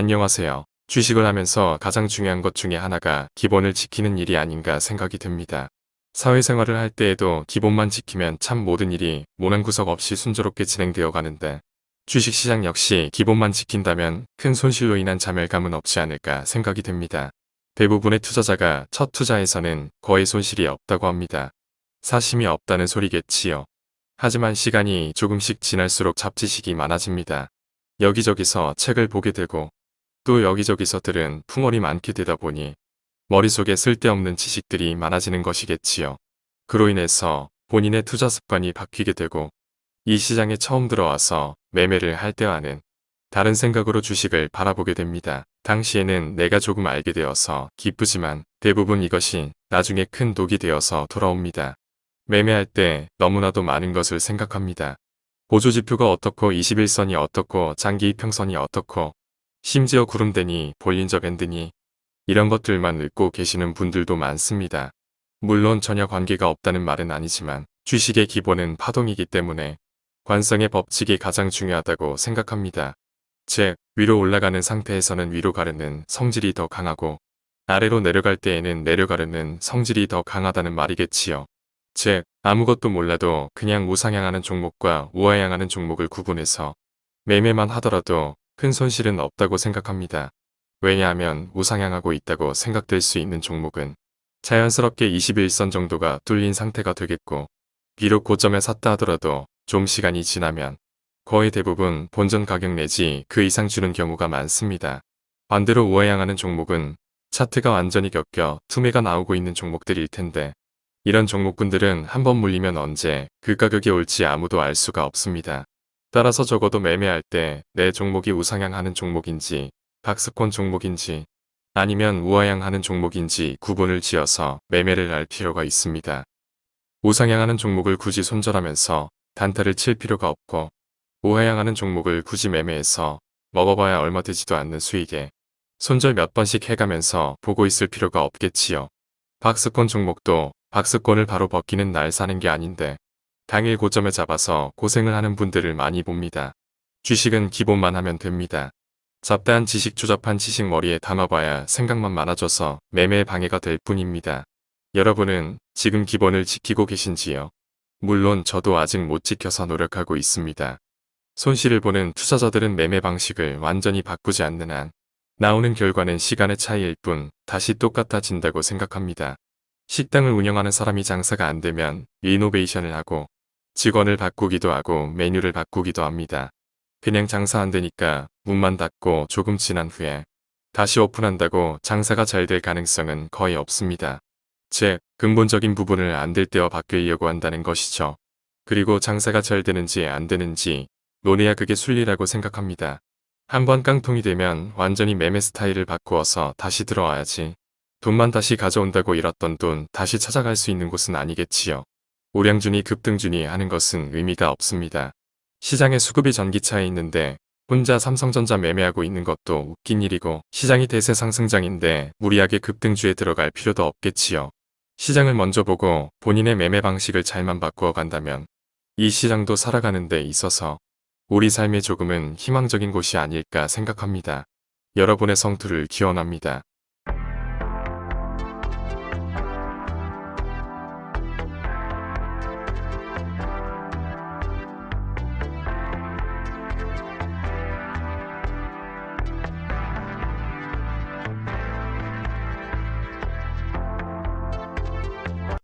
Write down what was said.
안녕하세요. 주식을 하면서 가장 중요한 것 중에 하나가 기본을 지키는 일이 아닌가 생각이 듭니다. 사회생활을 할 때에도 기본만 지키면 참 모든 일이 모난 구석 없이 순조롭게 진행되어 가는데 주식시장 역시 기본만 지킨다면 큰 손실로 인한 자멸감은 없지 않을까 생각이 됩니다. 대부분의 투자자가 첫 투자에서는 거의 손실이 없다고 합니다. 사심이 없다는 소리겠지요. 하지만 시간이 조금씩 지날수록 잡지식이 많아집니다. 여기저기서 책을 보게 되고 또 여기저기서 들은 풍월이 많게 되다 보니 머릿속에 쓸데없는 지식들이 많아지는 것이겠지요. 그로 인해서 본인의 투자 습관이 바뀌게 되고 이 시장에 처음 들어와서 매매를 할 때와는 다른 생각으로 주식을 바라보게 됩니다. 당시에는 내가 조금 알게 되어서 기쁘지만 대부분 이것이 나중에 큰 독이 되어서 돌아옵니다. 매매할 때 너무나도 많은 것을 생각합니다. 보조지표가 어떻고 21선이 어떻고 장기 이평선이 어떻고 심지어 구름대니 볼린저 밴드니 이런 것들만 읽고 계시는 분들도 많습니다. 물론 전혀 관계가 없다는 말은 아니지만 주식의 기본은 파동이기 때문에 관성의 법칙이 가장 중요하다고 생각합니다. 즉 위로 올라가는 상태에서는 위로 가르는 성질이 더 강하고 아래로 내려갈 때에는 내려가르는 성질이 더 강하다는 말이겠지요. 즉 아무것도 몰라도 그냥 우상향하는 종목과 우하향하는 종목을 구분해서 매매만 하더라도 큰 손실은 없다고 생각합니다. 왜냐하면 우상향하고 있다고 생각될 수 있는 종목은 자연스럽게 21선 정도가 뚫린 상태가 되겠고 비록 고점에 샀다 하더라도 좀 시간이 지나면 거의 대부분 본전 가격 내지 그 이상 주는 경우가 많습니다. 반대로 우하향하는 종목은 차트가 완전히 격겨 투매가 나오고 있는 종목들일 텐데 이런 종목군들은 한번 물리면 언제 그 가격이 올지 아무도 알 수가 없습니다. 따라서 적어도 매매할 때 내 종목이 우상향하는 종목인지 박스권 종목인지 아니면 우하향하는 종목인지 구분을 지어서 매매를 할 필요가 있습니다. 우상향하는 종목을 굳이 손절하면서 단타를 칠 필요가 없고 우하향하는 종목을 굳이 매매해서 먹어봐야 얼마 되지도 않는 수익에 손절 몇 번씩 해가면서 보고 있을 필요가 없겠지요. 박스권 종목도 박스권을 바로 벗기는 날 사는 게 아닌데 당일 고점에 잡아서 고생을 하는 분들을 많이 봅니다. 주식은 기본만 하면 됩니다. 잡다한 지식 조잡한 지식 머리에 담아봐야 생각만 많아져서 매매에 방해가 될 뿐입니다. 여러분은 지금 기본을 지키고 계신지요? 물론 저도 아직 못 지켜서 노력하고 있습니다. 손실을 보는 투자자들은 매매 방식을 완전히 바꾸지 않는 한 나오는 결과는 시간의 차이일 뿐 다시 똑같아진다고 생각합니다. 식당을 운영하는 사람이 장사가 안 되면 리노베이션을 하고 직원을 바꾸기도 하고 메뉴를 바꾸기도 합니다. 그냥 장사 안 되니까 문만 닫고 조금 지난 후에 다시 오픈한다고 장사가 잘 될 가능성은 거의 없습니다. 즉, 근본적인 부분을 안 될 때와 바뀌려고 한다는 것이죠. 그리고 장사가 잘 되는지 안 되는지 논해야 그게 순리라고 생각합니다. 한번 깡통이 되면 완전히 매매 스타일을 바꾸어서 다시 들어와야지. 돈만 다시 가져온다고 잃었던 돈 다시 찾아갈 수 있는 곳은 아니겠지요. 우량준이 급등준이 하는 것은 의미가 없습니다. 시장에 수급이 전기차에 있는데 혼자 삼성전자 매매하고 있는 것도 웃긴 일이고 시장이 대세 상승장인데 무리하게 급등주에 들어갈 필요도 없겠지요. 시장을 먼저 보고 본인의 매매 방식을 잘만 바꾸어 간다면 이 시장도 살아가는 데 있어서 우리 삶에 조금은 희망적인 곳이 아닐까 생각합니다. 여러분의 성투를 기원합니다.